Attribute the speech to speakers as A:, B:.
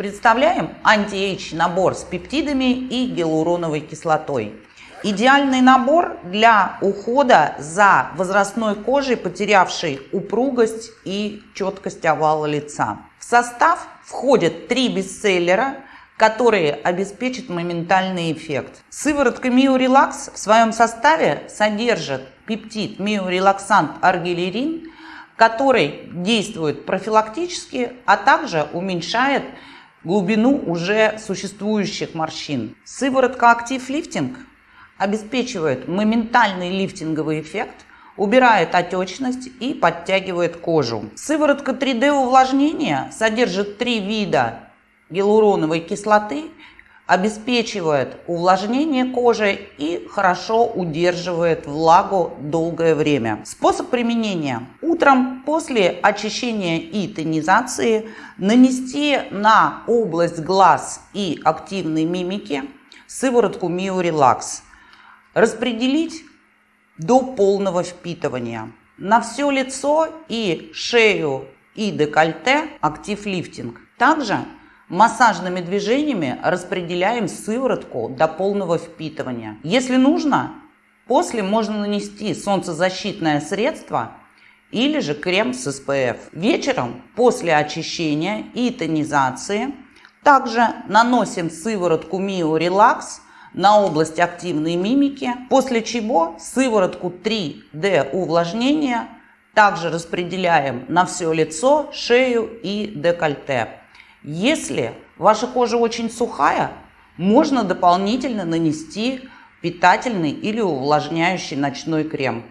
A: Представляем anti-age набор с пептидами и гиалуроновой кислотой. Идеальный набор для ухода за возрастной кожей, потерявшей упругость и четкость овала лица. В состав входят три бестселлера, которые обеспечат моментальный эффект. Сыворотка Миорелакс в своем составе содержит пептид миорелаксант аргирелин, который действует профилактически, а также уменьшает глубину уже существующих морщин. Сыворотка Актив Лифтинг обеспечивает моментальный лифтинговый эффект, убирает отечность и подтягивает кожу. Сыворотка 3D увлажнения содержит три вида гиалуроновой кислоты, обеспечивает увлажнение кожи и хорошо удерживает влагу долгое время. Способ применения. Утром после очищения и тонизации нанести на область глаз и активной мимики сыворотку Миорелакс. Распределить до полного впитывания. На все лицо и шею и декольте актив лифтинг. Также Массажными движениями распределяем сыворотку до полного впитывания. Если нужно, после можно нанести солнцезащитное средство или же крем с SPF. Вечером после очищения и тонизации также наносим сыворотку Mio Relax на область активной мимики, после чего сыворотку 3D увлажнения также распределяем на все лицо, шею и декольте. Если ваша кожа очень сухая, можно дополнительно нанести питательный или увлажняющий ночной крем.